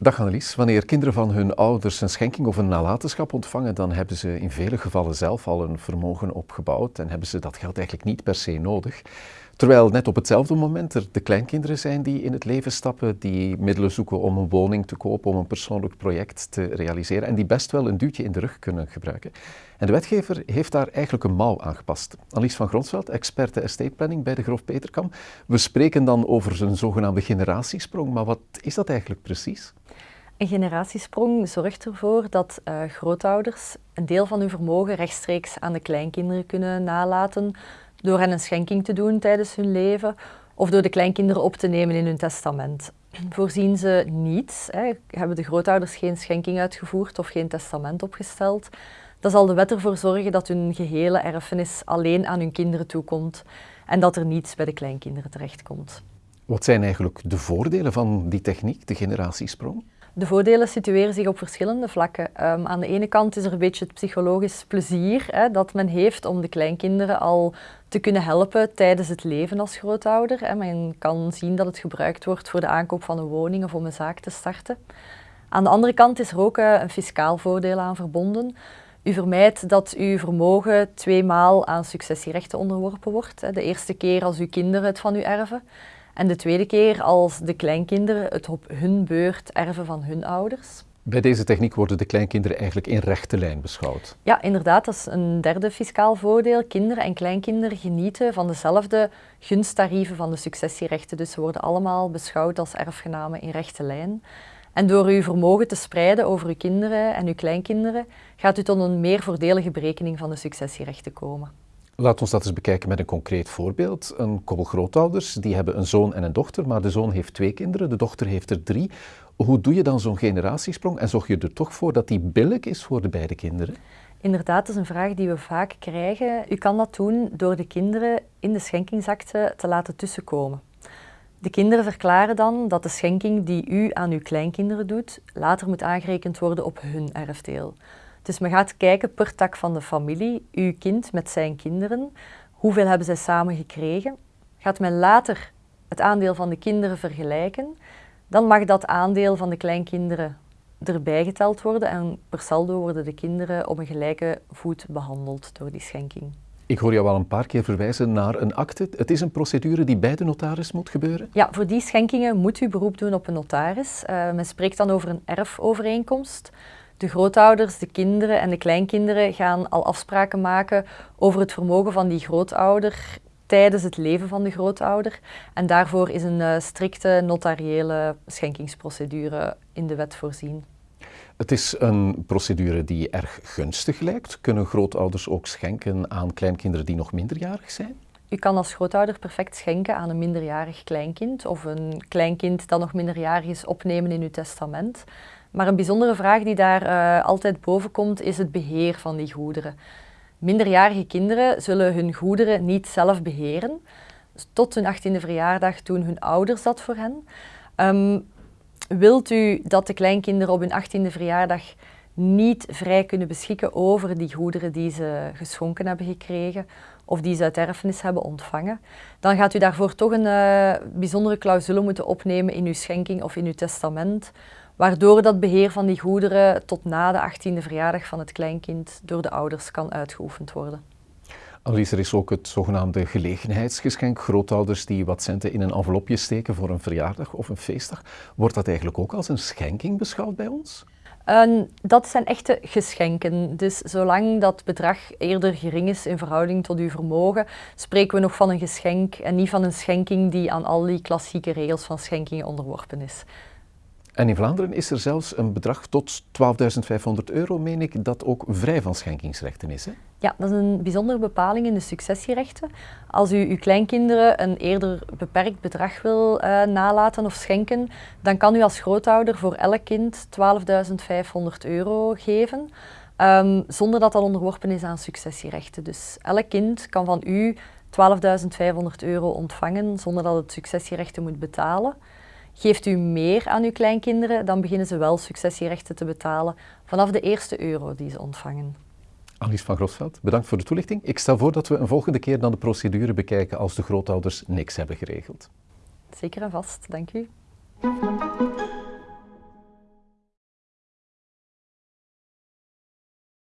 Dag Annelies, wanneer kinderen van hun ouders een schenking of een nalatenschap ontvangen, dan hebben ze in vele gevallen zelf al een vermogen opgebouwd en hebben ze dat geld eigenlijk niet per se nodig. Terwijl net op hetzelfde moment er de kleinkinderen zijn die in het leven stappen, die middelen zoeken om een woning te kopen, om een persoonlijk project te realiseren en die best wel een duwtje in de rug kunnen gebruiken. En de wetgever heeft daar eigenlijk een mouw aangepast. Annelies van Gronsveld, experte estate planning bij de Grof Peterkam. We spreken dan over een zogenaamde generatiesprong, maar wat is dat eigenlijk precies? Een generatiesprong zorgt ervoor dat uh, grootouders een deel van hun vermogen rechtstreeks aan de kleinkinderen kunnen nalaten door hen een schenking te doen tijdens hun leven of door de kleinkinderen op te nemen in hun testament. Voorzien ze niet, hè, hebben de grootouders geen schenking uitgevoerd of geen testament opgesteld, dan zal de wet ervoor zorgen dat hun gehele erfenis alleen aan hun kinderen toekomt en dat er niets bij de kleinkinderen terechtkomt. Wat zijn eigenlijk de voordelen van die techniek, de generatiesprong? De voordelen situeren zich op verschillende vlakken. Um, aan de ene kant is er een beetje het psychologisch plezier hè, dat men heeft om de kleinkinderen al te kunnen helpen tijdens het leven als grootouder. Men kan zien dat het gebruikt wordt voor de aankoop van een woning of om een zaak te starten. Aan de andere kant is er ook uh, een fiscaal voordeel aan verbonden. U vermijdt dat uw vermogen tweemaal aan successierechten onderworpen wordt. Hè. De eerste keer als uw kinderen het van u erven en de tweede keer als de kleinkinderen het op hun beurt erven van hun ouders. Bij deze techniek worden de kleinkinderen eigenlijk in rechte lijn beschouwd. Ja, inderdaad. Dat is een derde fiscaal voordeel. Kinderen en kleinkinderen genieten van dezelfde gunsttarieven van de successierechten. Dus ze worden allemaal beschouwd als erfgenamen in rechte lijn. En door uw vermogen te spreiden over uw kinderen en uw kleinkinderen, gaat u tot een meer voordelige berekening van de successierechten komen. Laat ons dat eens bekijken met een concreet voorbeeld. Een koppel grootouders, die hebben een zoon en een dochter, maar de zoon heeft twee kinderen, de dochter heeft er drie. Hoe doe je dan zo'n generatiesprong en zorg je er toch voor dat die billig is voor de beide kinderen? Inderdaad, dat is een vraag die we vaak krijgen. U kan dat doen door de kinderen in de schenkingsakte te laten tussenkomen. De kinderen verklaren dan dat de schenking die u aan uw kleinkinderen doet, later moet aangerekend worden op hun erfdeel. Dus men gaat kijken per tak van de familie, uw kind met zijn kinderen, hoeveel hebben zij samen gekregen. Gaat men later het aandeel van de kinderen vergelijken, dan mag dat aandeel van de kleinkinderen erbij geteld worden en per saldo worden de kinderen op een gelijke voet behandeld door die schenking. Ik hoor jou al een paar keer verwijzen naar een akte. Het is een procedure die bij de notaris moet gebeuren? Ja, voor die schenkingen moet u beroep doen op een notaris. Uh, men spreekt dan over een erfovereenkomst. De grootouders, de kinderen en de kleinkinderen gaan al afspraken maken over het vermogen van die grootouder tijdens het leven van de grootouder. En daarvoor is een uh, strikte notariële schenkingsprocedure in de wet voorzien. Het is een procedure die erg gunstig lijkt. Kunnen grootouders ook schenken aan kleinkinderen die nog minderjarig zijn? U kan als grootouder perfect schenken aan een minderjarig kleinkind of een kleinkind dat nog minderjarig is opnemen in uw testament. Maar een bijzondere vraag die daar uh, altijd boven komt is het beheer van die goederen. Minderjarige kinderen zullen hun goederen niet zelf beheren. Dus tot hun 18e verjaardag doen hun ouders dat voor hen. Um, wilt u dat de kleinkinderen op hun 18e verjaardag niet vrij kunnen beschikken over die goederen die ze geschonken hebben gekregen of die ze uit erfenis hebben ontvangen, dan gaat u daarvoor toch een uh, bijzondere clausule moeten opnemen in uw schenking of in uw testament, waardoor dat beheer van die goederen tot na de 18e verjaardag van het kleinkind door de ouders kan uitgeoefend worden. Annelies, er is ook het zogenaamde gelegenheidsgeschenk. Grootouders die wat centen in een envelopje steken voor een verjaardag of een feestdag. Wordt dat eigenlijk ook als een schenking beschouwd bij ons? Uh, dat zijn echte geschenken. Dus zolang dat bedrag eerder gering is in verhouding tot uw vermogen, spreken we nog van een geschenk en niet van een schenking die aan al die klassieke regels van schenkingen onderworpen is. En in Vlaanderen is er zelfs een bedrag tot 12.500 euro, meen ik, dat ook vrij van schenkingsrechten is. Hè? Ja, dat is een bijzondere bepaling in de successierechten. Als u uw kleinkinderen een eerder beperkt bedrag wil uh, nalaten of schenken, dan kan u als grootouder voor elk kind 12.500 euro geven, um, zonder dat dat onderworpen is aan successierechten. Dus elk kind kan van u 12.500 euro ontvangen zonder dat het successierechten moet betalen. Geeft u meer aan uw kleinkinderen, dan beginnen ze wel successierechten te betalen vanaf de eerste euro die ze ontvangen. Alice van Grosveld, bedankt voor de toelichting. Ik stel voor dat we een volgende keer dan de procedure bekijken als de grootouders niks hebben geregeld. Zeker en vast, dank u.